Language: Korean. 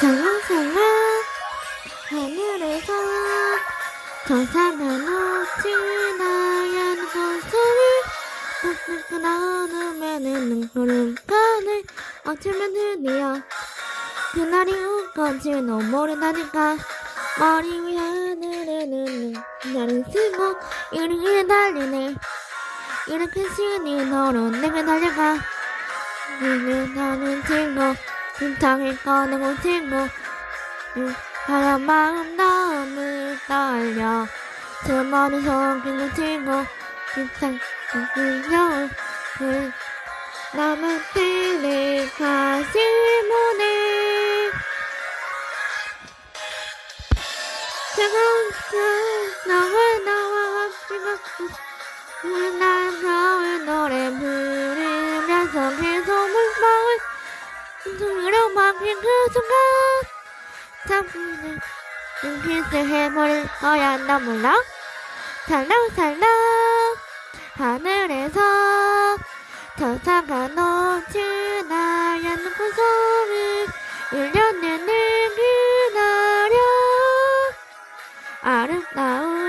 살랑살랑 하늘에서 나연 고소리 뚝뚝 나누면은 눈구름 가네 어쩌면 드디어 그날이 올 건지도 모른다니까. 머리 위 하늘에는 나를 쓰고 이리에 달리네. 이렇게 신이 너로 내게 달려가. 이는 나는 친구 심장을 꺼내고 친구 하얀 마음 너무 떨려. 주머니 속이는 친구 심장 끌려 나만 들릴 가시문에 차가운 방황인 그 순간 당신은 눈빛을 헤몰 거야. 나 몰라? 살랑살랑. 하늘에서 저사가 넘친 나의 눈꽃소리 1년 내내 기다려 아름다운